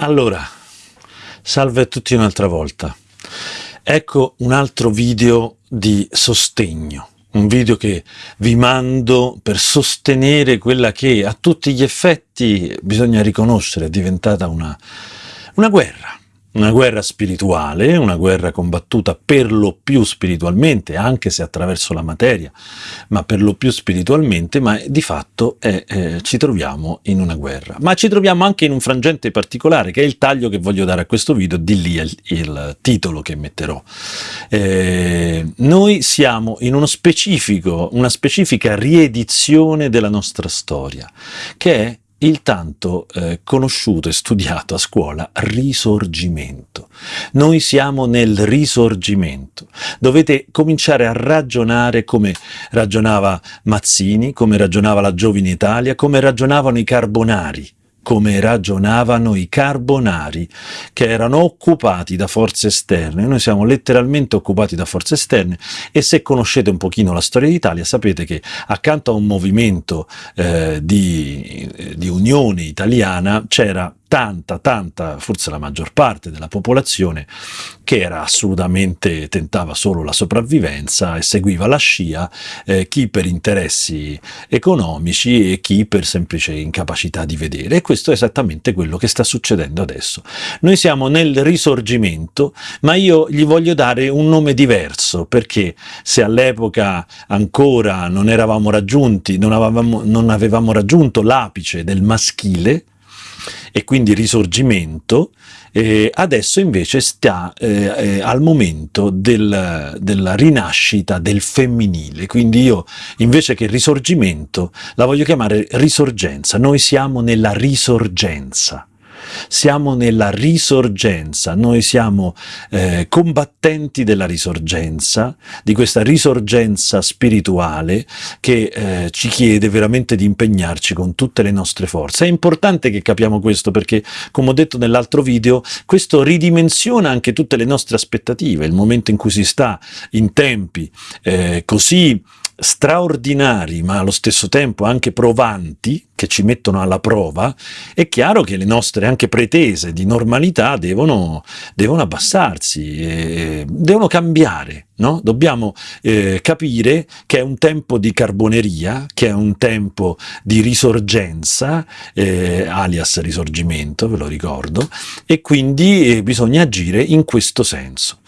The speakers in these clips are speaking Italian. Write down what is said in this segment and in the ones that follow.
Allora, salve a tutti un'altra volta. Ecco un altro video di sostegno, un video che vi mando per sostenere quella che a tutti gli effetti bisogna riconoscere è diventata una, una guerra una guerra spirituale, una guerra combattuta per lo più spiritualmente, anche se attraverso la materia, ma per lo più spiritualmente, ma di fatto è, eh, ci troviamo in una guerra. Ma ci troviamo anche in un frangente particolare, che è il taglio che voglio dare a questo video, di lì il, il titolo che metterò. Eh, noi siamo in uno specifico, una specifica riedizione della nostra storia, che è il tanto eh, conosciuto e studiato a scuola risorgimento. Noi siamo nel risorgimento. Dovete cominciare a ragionare come ragionava Mazzini, come ragionava la Giovine Italia, come ragionavano i Carbonari come ragionavano i carbonari che erano occupati da forze esterne. Noi siamo letteralmente occupati da forze esterne e se conoscete un pochino la storia d'Italia sapete che accanto a un movimento eh, di, di unione italiana c'era tanta, tanta, forse la maggior parte della popolazione che era assolutamente, tentava solo la sopravvivenza e seguiva la scia, eh, chi per interessi economici e chi per semplice incapacità di vedere. E questo è esattamente quello che sta succedendo adesso. Noi siamo nel risorgimento, ma io gli voglio dare un nome diverso, perché se all'epoca ancora non eravamo raggiunti, non avevamo, non avevamo raggiunto l'apice del maschile, e quindi risorgimento, eh, adesso invece sta eh, eh, al momento del, della rinascita del femminile, quindi io invece che risorgimento la voglio chiamare risorgenza, noi siamo nella risorgenza siamo nella risorgenza, noi siamo eh, combattenti della risorgenza, di questa risorgenza spirituale che eh, ci chiede veramente di impegnarci con tutte le nostre forze. È importante che capiamo questo perché, come ho detto nell'altro video, questo ridimensiona anche tutte le nostre aspettative, il momento in cui si sta in tempi eh, così straordinari ma allo stesso tempo anche provanti, che ci mettono alla prova, è chiaro che le nostre anche pretese di normalità devono, devono abbassarsi, devono cambiare. No? Dobbiamo eh, capire che è un tempo di carboneria, che è un tempo di risorgenza, eh, alias risorgimento, ve lo ricordo, e quindi eh, bisogna agire in questo senso.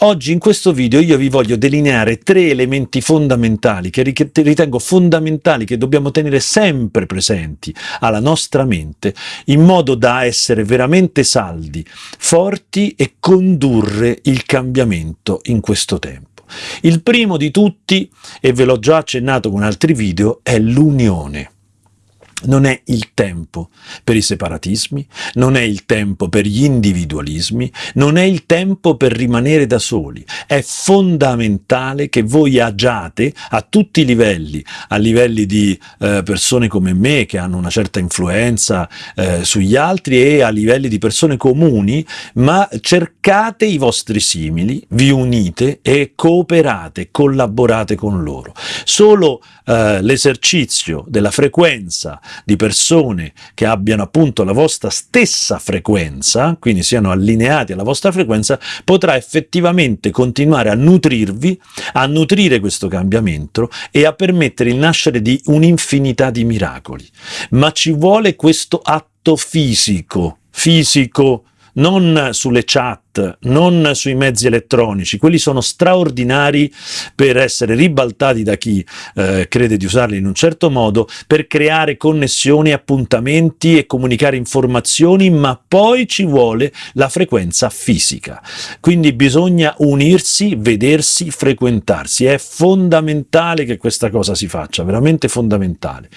Oggi in questo video io vi voglio delineare tre elementi fondamentali che ritengo fondamentali, che dobbiamo tenere sempre presenti alla nostra mente, in modo da essere veramente saldi, forti e condurre il cambiamento in questo tempo. Il primo di tutti, e ve l'ho già accennato con altri video, è l'unione. Non è il tempo per i separatismi, non è il tempo per gli individualismi, non è il tempo per rimanere da soli. È fondamentale che voi agiate a tutti i livelli, a livelli di eh, persone come me che hanno una certa influenza eh, sugli altri e a livelli di persone comuni, ma cercate i vostri simili, vi unite e cooperate, collaborate con loro. Solo eh, l'esercizio della frequenza di persone che abbiano appunto la vostra stessa frequenza, quindi siano allineati alla vostra frequenza, potrà effettivamente continuare a nutrirvi, a nutrire questo cambiamento e a permettere il nascere di un'infinità di miracoli. Ma ci vuole questo atto fisico, fisico, non sulle chat, non sui mezzi elettronici, quelli sono straordinari per essere ribaltati da chi eh, crede di usarli in un certo modo, per creare connessioni, appuntamenti e comunicare informazioni, ma poi ci vuole la frequenza fisica. Quindi bisogna unirsi, vedersi, frequentarsi. È fondamentale che questa cosa si faccia, veramente fondamentale.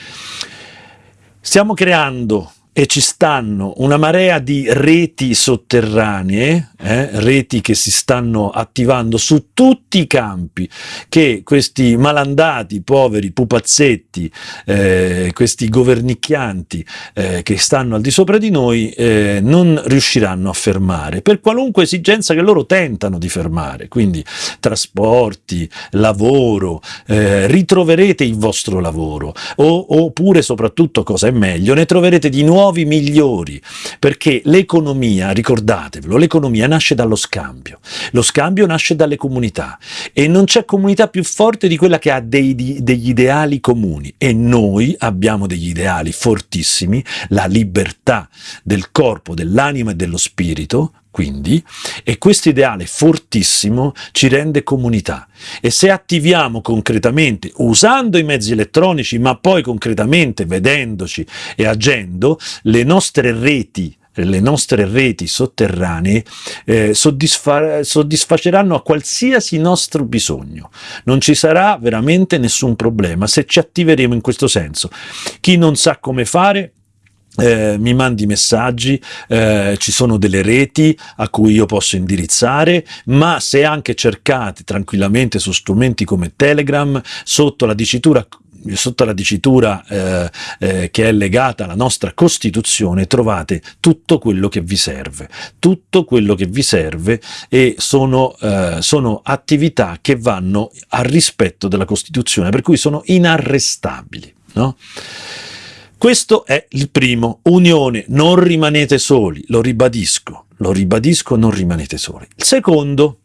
Stiamo creando e ci stanno una marea di reti sotterranee, eh, reti che si stanno attivando su tutti i campi, che questi malandati, poveri pupazzetti, eh, questi governicchianti eh, che stanno al di sopra di noi eh, non riusciranno a fermare, per qualunque esigenza che loro tentano di fermare, quindi trasporti, lavoro, eh, ritroverete il vostro lavoro, o, oppure soprattutto, cosa è meglio, ne troverete di nuovo nuovi, migliori, perché l'economia, ricordatevelo, l'economia nasce dallo scambio, lo scambio nasce dalle comunità e non c'è comunità più forte di quella che ha dei, degli ideali comuni e noi abbiamo degli ideali fortissimi, la libertà del corpo, dell'anima e dello spirito, quindi, e questo ideale fortissimo ci rende comunità. E se attiviamo concretamente, usando i mezzi elettronici, ma poi concretamente vedendoci e agendo, le nostre reti le nostre reti sotterranee eh, soddisfa soddisfaceranno a qualsiasi nostro bisogno. Non ci sarà veramente nessun problema se ci attiveremo in questo senso. Chi non sa come fare eh, mi mandi messaggi, eh, ci sono delle reti a cui io posso indirizzare, ma se anche cercate tranquillamente su strumenti come Telegram, sotto la dicitura sotto la dicitura eh, eh, che è legata alla nostra Costituzione trovate tutto quello che vi serve, tutto quello che vi serve e sono, eh, sono attività che vanno al rispetto della Costituzione, per cui sono inarrestabili. No? Questo è il primo, unione, non rimanete soli, lo ribadisco, lo ribadisco, non rimanete soli. Il secondo,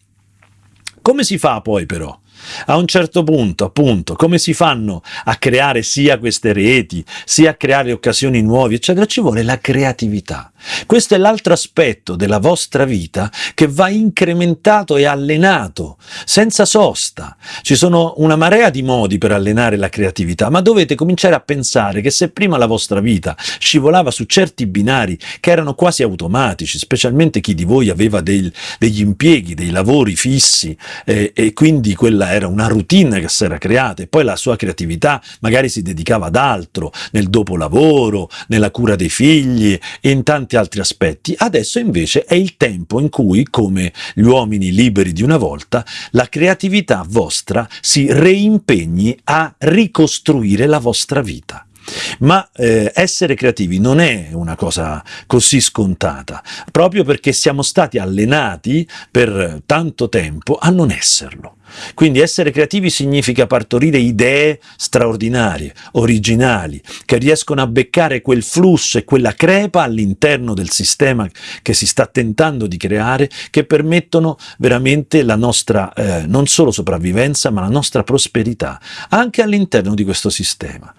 come si fa poi però? A un certo punto, appunto, come si fanno a creare sia queste reti, sia a creare occasioni nuove, eccetera? Ci vuole la creatività. Questo è l'altro aspetto della vostra vita che va incrementato e allenato, senza sosta. Ci sono una marea di modi per allenare la creatività, ma dovete cominciare a pensare che se prima la vostra vita scivolava su certi binari che erano quasi automatici, specialmente chi di voi aveva del, degli impieghi, dei lavori fissi, eh, e quindi quella era una routine che si era creata, e poi la sua creatività magari si dedicava ad altro, nel dopolavoro, nella cura dei figli, in tanti tanti altri aspetti, adesso invece è il tempo in cui, come gli uomini liberi di una volta, la creatività vostra si reimpegni a ricostruire la vostra vita. Ma eh, essere creativi non è una cosa così scontata, proprio perché siamo stati allenati per tanto tempo a non esserlo. Quindi essere creativi significa partorire idee straordinarie, originali, che riescono a beccare quel flusso e quella crepa all'interno del sistema che si sta tentando di creare, che permettono veramente la nostra eh, non solo sopravvivenza, ma la nostra prosperità, anche all'interno di questo sistema.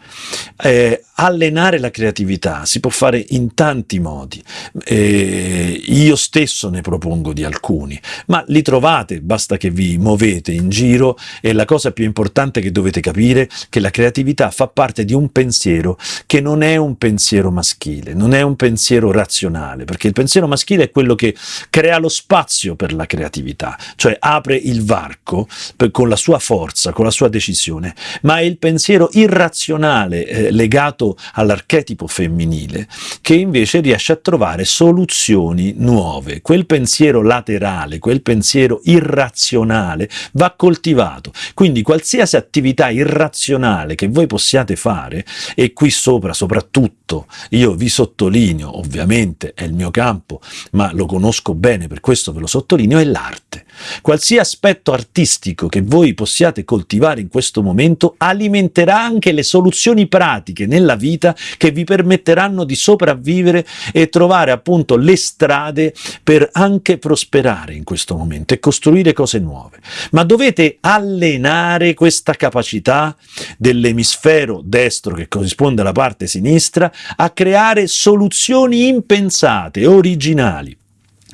Eh, allenare la creatività si può fare in tanti modi, eh, io stesso ne propongo di alcuni, ma li trovate, basta che vi muovete in giro e la cosa più importante che dovete capire è che la creatività fa parte di un pensiero che non è un pensiero maschile, non è un pensiero razionale, perché il pensiero maschile è quello che crea lo spazio per la creatività, cioè apre il varco per, con la sua forza, con la sua decisione, ma è il pensiero irrazionale eh, legato all'archetipo femminile che invece riesce a trovare soluzioni nuove. Quel pensiero laterale, quel pensiero irrazionale va coltivato. Quindi qualsiasi attività irrazionale che voi possiate fare, e qui sopra soprattutto io vi sottolineo, ovviamente è il mio campo, ma lo conosco bene, per questo ve lo sottolineo, è l'arte. Qualsiasi aspetto artistico che voi possiate coltivare in questo momento alimenterà anche le soluzioni pratiche nella vita che vi permetteranno di sopravvivere e trovare appunto le strade per anche prosperare in questo momento e costruire cose nuove. Ma dovete allenare questa capacità dell'emisfero destro che corrisponde alla parte sinistra a creare soluzioni impensate, originali.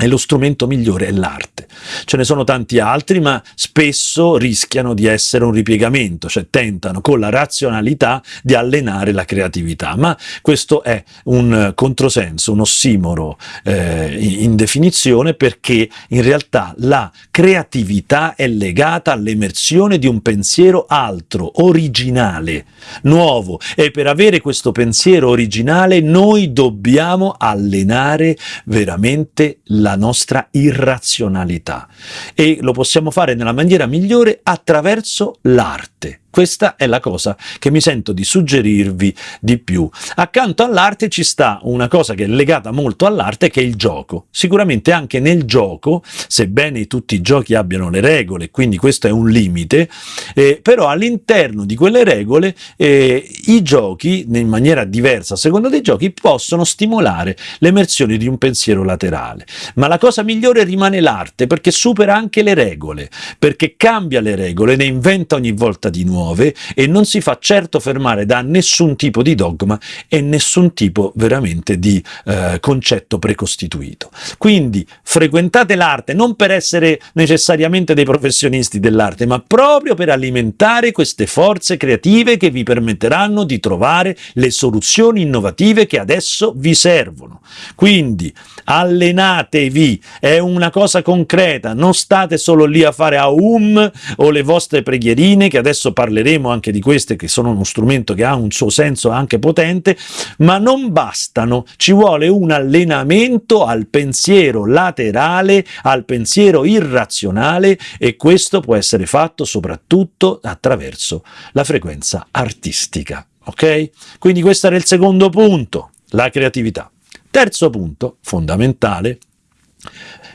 E lo strumento migliore è l'arte. Ce ne sono tanti altri, ma spesso rischiano di essere un ripiegamento, cioè tentano con la razionalità di allenare la creatività. Ma questo è un controsenso, un ossimoro eh, in definizione, perché in realtà la creatività è legata all'emersione di un pensiero altro, originale, nuovo. E per avere questo pensiero originale noi dobbiamo allenare veramente la la nostra irrazionalità e lo possiamo fare nella maniera migliore attraverso l'arte. Questa è la cosa che mi sento di suggerirvi di più. Accanto all'arte ci sta una cosa che è legata molto all'arte, che è il gioco. Sicuramente anche nel gioco, sebbene tutti i giochi abbiano le regole, quindi questo è un limite, eh, però all'interno di quelle regole eh, i giochi, in maniera diversa a seconda dei giochi, possono stimolare l'emersione di un pensiero laterale. Ma la cosa migliore rimane l'arte, perché supera anche le regole, perché cambia le regole, ne inventa ogni volta di nuovo nuove e non si fa certo fermare da nessun tipo di dogma e nessun tipo veramente di eh, concetto precostituito. Quindi frequentate l'arte non per essere necessariamente dei professionisti dell'arte, ma proprio per alimentare queste forze creative che vi permetteranno di trovare le soluzioni innovative che adesso vi servono. Quindi allenatevi, è una cosa concreta, non state solo lì a fare aum o le vostre preghierine che adesso parleremo parleremo anche di queste che sono uno strumento che ha un suo senso anche potente, ma non bastano, ci vuole un allenamento al pensiero laterale, al pensiero irrazionale e questo può essere fatto soprattutto attraverso la frequenza artistica. Ok? Quindi questo era il secondo punto, la creatività. Terzo punto, fondamentale,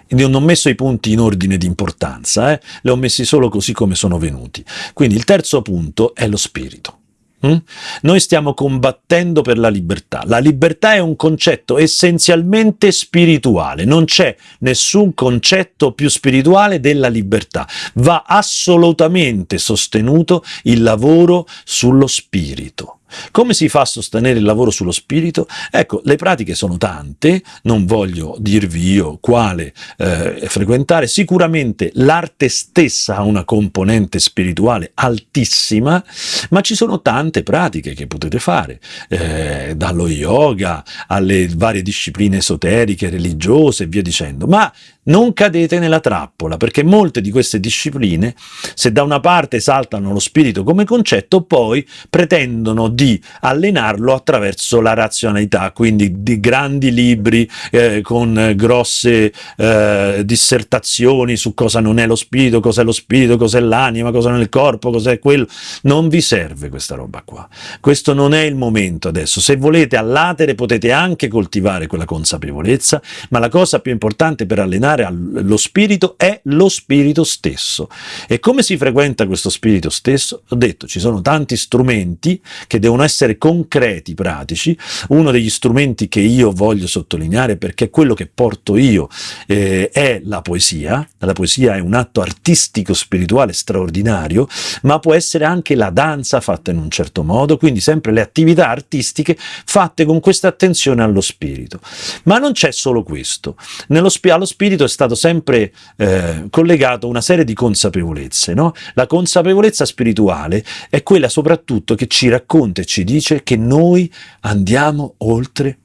non ho messo i punti in ordine di importanza, eh? li ho messi solo così come sono venuti. Quindi il terzo punto è lo spirito. Mm? Noi stiamo combattendo per la libertà. La libertà è un concetto essenzialmente spirituale, non c'è nessun concetto più spirituale della libertà. Va assolutamente sostenuto il lavoro sullo spirito. Come si fa a sostenere il lavoro sullo spirito? Ecco, le pratiche sono tante, non voglio dirvi io quale eh, frequentare, sicuramente l'arte stessa ha una componente spirituale altissima, ma ci sono tante pratiche che potete fare, eh, dallo yoga alle varie discipline esoteriche, religiose e via dicendo, ma non cadete nella trappola, perché molte di queste discipline, se da una parte esaltano lo spirito come concetto, poi pretendono di allenarlo attraverso la razionalità, quindi di grandi libri eh, con grosse eh, dissertazioni su cosa non è lo spirito, cos'è lo spirito, cos'è l'anima, cosa il corpo, cos'è quello. Non vi serve questa roba qua. Questo non è il momento adesso. Se volete all'atere potete anche coltivare quella consapevolezza, ma la cosa più importante per allenare allo spirito è lo spirito stesso. E come si frequenta questo spirito stesso? Ho detto, ci sono tanti strumenti che devono essere concreti, pratici. Uno degli strumenti che io voglio sottolineare, perché quello che porto io eh, è la poesia. La poesia è un atto artistico, spirituale straordinario, ma può essere anche la danza fatta in un certo modo, quindi sempre le attività artistiche fatte con questa attenzione allo spirito. Ma non c'è solo questo. Nello, allo spirito è stato sempre eh, collegato una serie di consapevolezze. No? La consapevolezza spirituale è quella soprattutto che ci racconta e ci dice che noi andiamo oltre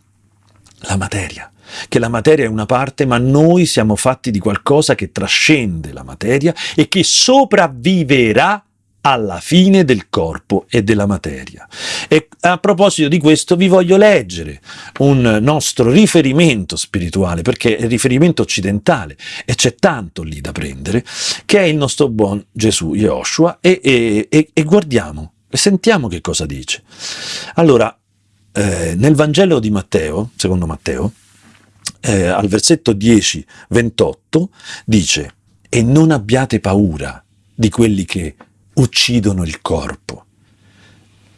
la materia che la materia è una parte, ma noi siamo fatti di qualcosa che trascende la materia e che sopravviverà alla fine del corpo e della materia. E a proposito di questo vi voglio leggere un nostro riferimento spirituale, perché è il riferimento occidentale e c'è tanto lì da prendere, che è il nostro buon Gesù Yoshua e, e, e, e guardiamo sentiamo che cosa dice. Allora, eh, nel Vangelo di Matteo, secondo Matteo, eh, al versetto 10, 28, dice «E non abbiate paura di quelli che uccidono il corpo,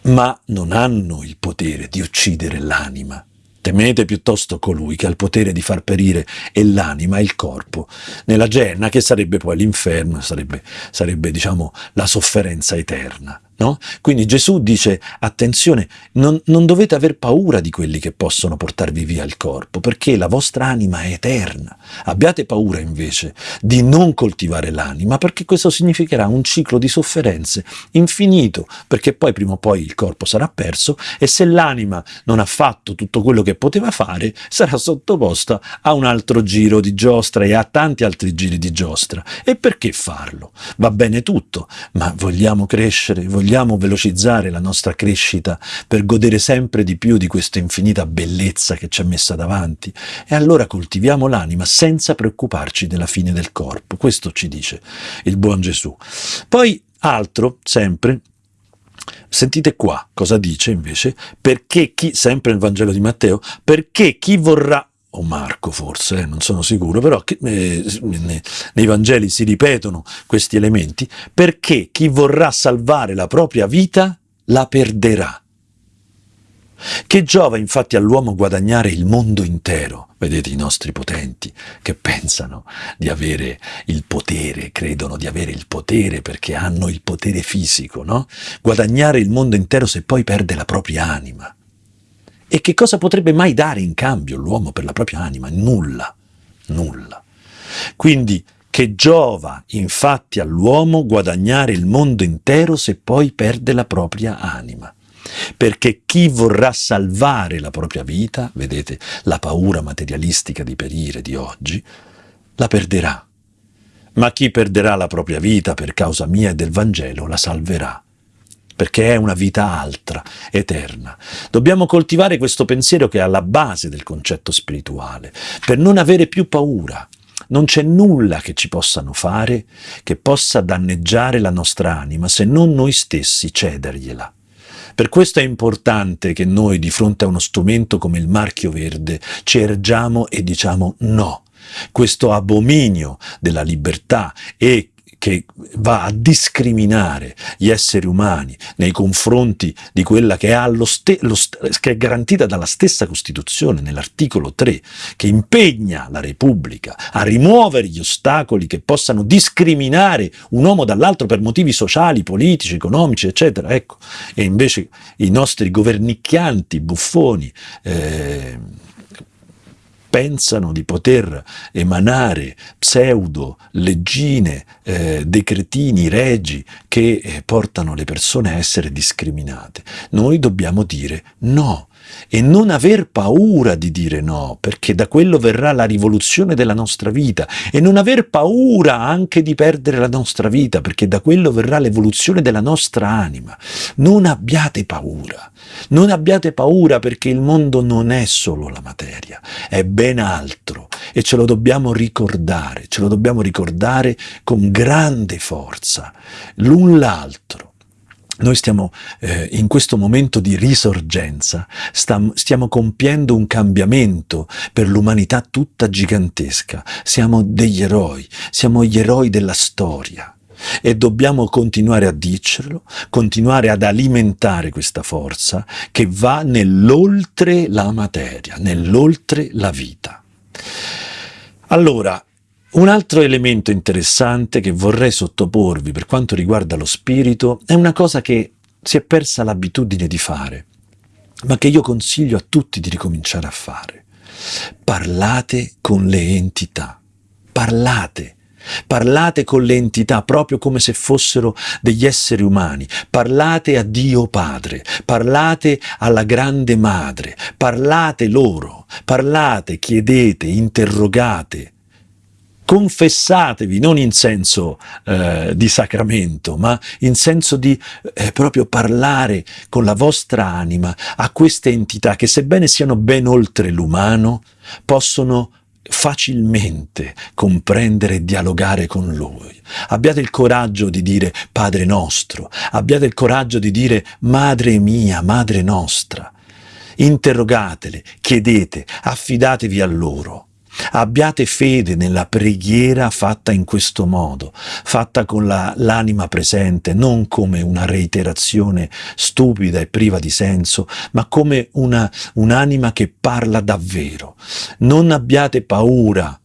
ma non hanno il potere di uccidere l'anima. Temete piuttosto colui che ha il potere di far perire e l'anima e il corpo nella genna, che sarebbe poi l'inferno, sarebbe, sarebbe diciamo, la sofferenza eterna. No? Quindi Gesù dice, attenzione, non, non, dovete aver paura di quelli che possono portarvi via il corpo, perché la vostra anima è eterna. Abbiate paura invece di non coltivare l'anima, perché questo significherà un ciclo di sofferenze infinito, perché poi prima o poi il corpo sarà perso e se l'anima non ha fatto tutto quello che poteva fare, sarà sottoposta a un altro giro di giostra e a tanti altri giri di giostra. E perché farlo? Va bene tutto, ma vogliamo crescere, vogliamo vogliamo velocizzare la nostra crescita per godere sempre di più di questa infinita bellezza che ci è messa davanti, e allora coltiviamo l'anima senza preoccuparci della fine del corpo. Questo ci dice il buon Gesù. Poi altro, sempre, Sentite qua cosa dice invece, perché chi, sempre nel Vangelo di Matteo, perché chi vorrà, o Marco forse, eh, non sono sicuro, però eh, nei Vangeli si ripetono questi elementi, perché chi vorrà salvare la propria vita la perderà. Che giova infatti all'uomo guadagnare il mondo intero? Vedete i nostri potenti che pensano di avere il potere, credono di avere il potere perché hanno il potere fisico, no? Guadagnare il mondo intero se poi perde la propria anima. E che cosa potrebbe mai dare in cambio l'uomo per la propria anima? Nulla, nulla. Quindi che giova infatti all'uomo guadagnare il mondo intero se poi perde la propria anima perché chi vorrà salvare la propria vita, vedete la paura materialistica di perire di oggi, la perderà. Ma chi perderà la propria vita per causa mia e del Vangelo la salverà perché è una vita altra, eterna. Dobbiamo coltivare questo pensiero che è alla base del concetto spirituale, per non avere più paura. Non c'è nulla che ci possano fare che possa danneggiare la nostra anima se non noi stessi cedergliela. Per questo è importante che noi di fronte a uno strumento come il marchio verde ci ergiamo e diciamo no. Questo abominio della libertà e che va a discriminare gli esseri umani nei confronti di quella che è, che è garantita dalla stessa Costituzione, nell'articolo 3, che impegna la Repubblica a rimuovere gli ostacoli che possano discriminare un uomo dall'altro per motivi sociali, politici, economici, eccetera. Ecco. E invece i nostri governicchianti, buffoni, eh, pensano di poter emanare pseudo leggine, eh, decretini, regi che eh, portano le persone a essere discriminate. Noi dobbiamo dire no, e non aver paura di dire no, perché da quello verrà la rivoluzione della nostra vita e non aver paura anche di perdere la nostra vita, perché da quello verrà l'evoluzione della nostra anima. Non abbiate paura, non abbiate paura perché il mondo non è solo la materia, è ben altro e ce lo dobbiamo ricordare, ce lo dobbiamo ricordare con grande forza, l'un l'altro. Noi stiamo eh, in questo momento di risorgenza, stiamo compiendo un cambiamento per l'umanità tutta gigantesca. Siamo degli eroi, siamo gli eroi della storia e dobbiamo continuare a dircelo, continuare ad alimentare questa forza che va nell'oltre la materia, nell'oltre la vita. Allora, un altro elemento interessante che vorrei sottoporvi per quanto riguarda lo spirito è una cosa che si è persa l'abitudine di fare, ma che io consiglio a tutti di ricominciare a fare. Parlate con le entità, parlate, Parlate con le entità proprio come se fossero degli esseri umani. Parlate a Dio Padre, parlate alla Grande Madre, parlate loro, parlate, chiedete, interrogate, confessatevi, non in senso eh, di sacramento, ma in senso di eh, proprio parlare con la vostra anima a queste entità che sebbene siano ben oltre l'umano, possono facilmente comprendere e dialogare con Lui. Abbiate il coraggio di dire Padre nostro, abbiate il coraggio di dire Madre mia, Madre nostra. Interrogatele, chiedete, affidatevi a loro. Abbiate fede nella preghiera fatta in questo modo, fatta con l'anima presente, non come una reiterazione stupida e priva di senso, ma come un'anima un che parla davvero. Non abbiate paura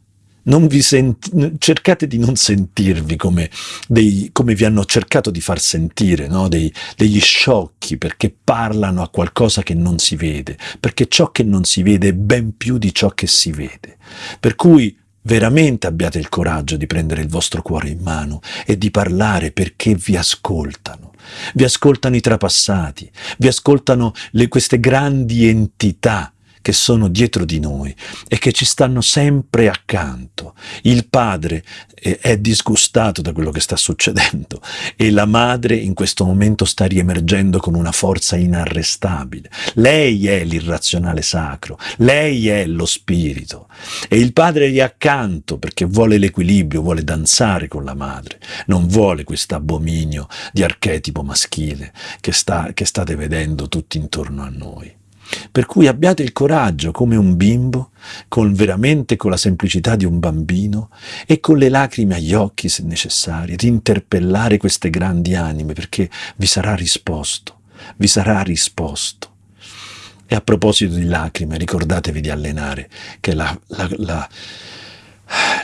cercate di non sentirvi come, dei, come, vi hanno cercato di far sentire, no? dei, degli sciocchi, perché parlano a qualcosa che non si vede, perché ciò che non si vede è ben più di ciò che si vede. Per cui veramente abbiate il coraggio di prendere il vostro cuore in mano e di parlare perché vi ascoltano. Vi ascoltano i trapassati, vi ascoltano le, queste grandi entità che sono dietro di noi e che ci stanno sempre accanto. Il padre eh, è disgustato da quello che sta succedendo e la madre in questo momento sta riemergendo con una forza inarrestabile. Lei è l'irrazionale sacro, lei è lo spirito e il padre è accanto perché vuole l'equilibrio, vuole danzare con la madre, non vuole questo abominio di archetipo maschile che, sta, che state vedendo tutti intorno a noi. Per cui abbiate il coraggio, come un bimbo, con veramente con la semplicità di un bambino e con le lacrime agli occhi, se necessario, di interpellare queste grandi anime, perché vi sarà risposto, vi sarà risposto. E a proposito di lacrime, ricordatevi di allenare, che la, la, la,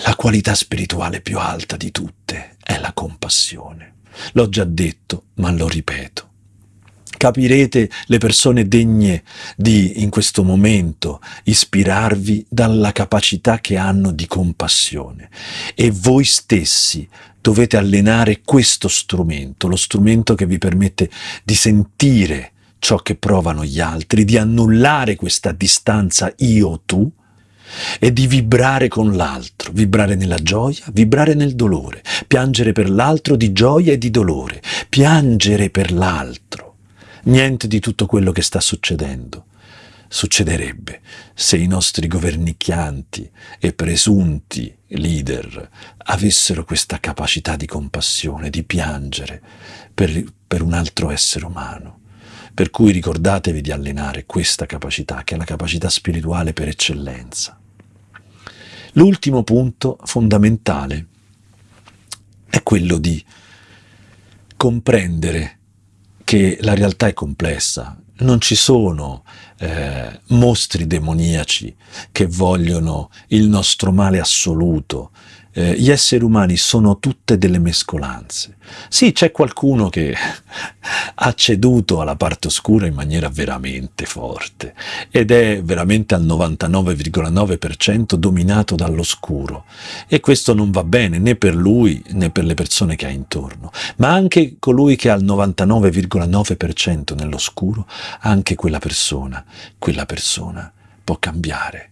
la qualità spirituale più alta di tutte è la compassione. L'ho già detto, ma lo ripeto capirete le persone degne di, in questo momento, ispirarvi dalla capacità che hanno di compassione. E voi stessi dovete allenare questo strumento, lo strumento che vi permette di sentire ciò che provano gli altri, di annullare questa distanza io-tu, e di vibrare con l'altro, vibrare nella gioia, vibrare nel dolore, piangere per l'altro di gioia e di dolore, piangere per l'altro. Niente di tutto quello che sta succedendo succederebbe se i nostri governicchianti e presunti leader avessero questa capacità di compassione, di piangere per, per un altro essere umano. Per cui ricordatevi di allenare questa capacità, che è la capacità spirituale per eccellenza. L'ultimo punto fondamentale è quello di comprendere che la realtà è complessa, non ci sono eh, mostri demoniaci che vogliono il nostro male assoluto, eh, gli esseri umani sono tutte delle mescolanze. Sì, c'è qualcuno che ha ceduto alla parte oscura in maniera veramente forte ed è veramente al 99,9% dominato dall'oscuro e questo non va bene né per lui né per le persone che ha intorno, ma anche colui che ha il 99,9% nell'oscuro, anche quella persona, quella persona può cambiare.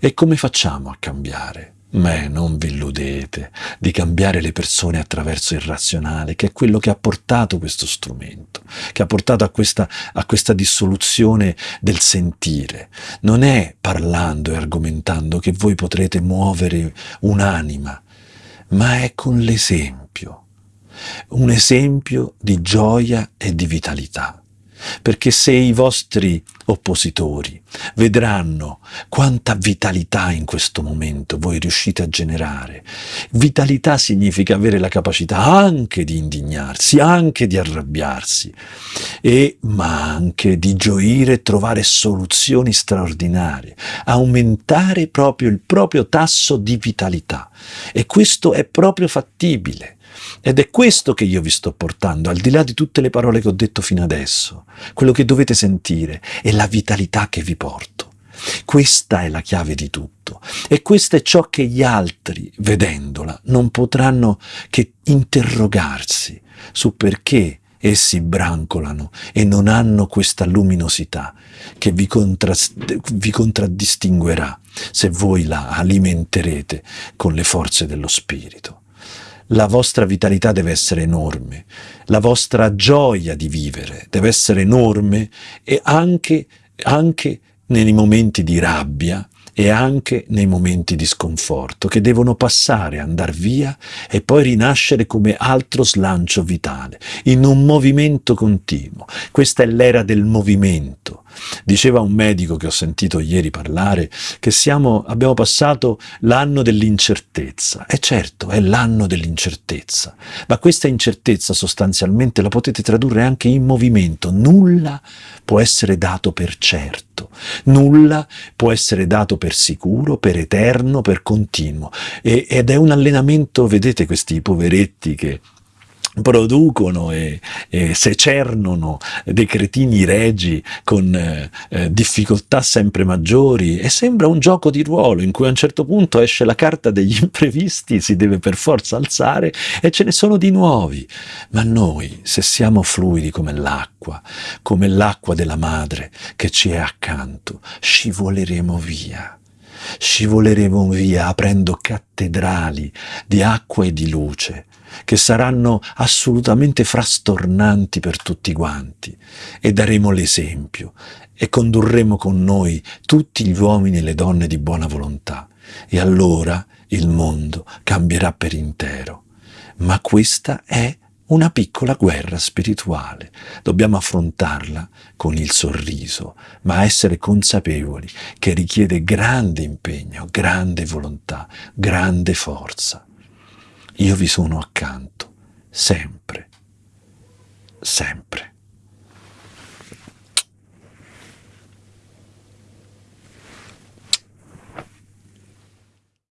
E come facciamo a cambiare? Beh, non vi illudete di cambiare le persone attraverso il razionale, che è quello che ha portato questo strumento, che ha portato a questa, a questa dissoluzione del sentire. Non è parlando e argomentando che voi potrete muovere un'anima, ma è con l'esempio, un esempio di gioia e di vitalità perché se i vostri oppositori vedranno quanta vitalità in questo momento voi riuscite a generare, vitalità significa avere la capacità anche di indignarsi, anche di arrabbiarsi, e, ma anche di gioire e trovare soluzioni straordinarie, aumentare proprio il proprio tasso di vitalità. E questo è proprio fattibile. Ed è questo che io vi sto portando, al di là di tutte le parole che ho detto fino adesso. Quello che dovete sentire è la vitalità che vi porto. Questa è la chiave di tutto e questo è ciò che gli altri, vedendola, non potranno che interrogarsi su perché essi brancolano e non hanno questa luminosità che vi, vi contraddistinguerà se voi la alimenterete con le forze dello Spirito la vostra vitalità deve essere enorme, la vostra gioia di vivere deve essere enorme e anche, anche nei momenti di rabbia e anche nei momenti di sconforto che devono passare, andare via e poi rinascere come altro slancio vitale, in un movimento continuo. Questa è l'era del movimento. Diceva un medico che ho sentito ieri parlare che siamo, abbiamo passato l'anno dell'incertezza. E certo, è l'anno dell'incertezza, ma questa incertezza sostanzialmente la potete tradurre anche in movimento. Nulla può essere dato per certo, nulla può essere dato per sicuro, per eterno, per continuo. E, ed è un allenamento, vedete questi poveretti che producono e, e secernono dei cretini regi con eh, eh, difficoltà sempre maggiori e sembra un gioco di ruolo in cui a un certo punto esce la carta degli imprevisti, si deve per forza alzare e ce ne sono di nuovi. Ma noi, se siamo fluidi come l'acqua, come l'acqua della madre che ci è accanto, scivoleremo via scivoleremo via aprendo cattedrali di acqua e di luce, che saranno assolutamente frastornanti per tutti quanti, e daremo l'esempio, e condurremo con noi tutti gli uomini e le donne di buona volontà, e allora il mondo cambierà per intero. Ma questa è una piccola guerra spirituale. Dobbiamo affrontarla con il sorriso, ma essere consapevoli che richiede grande impegno, grande volontà, grande forza. Io vi sono accanto, sempre, sempre.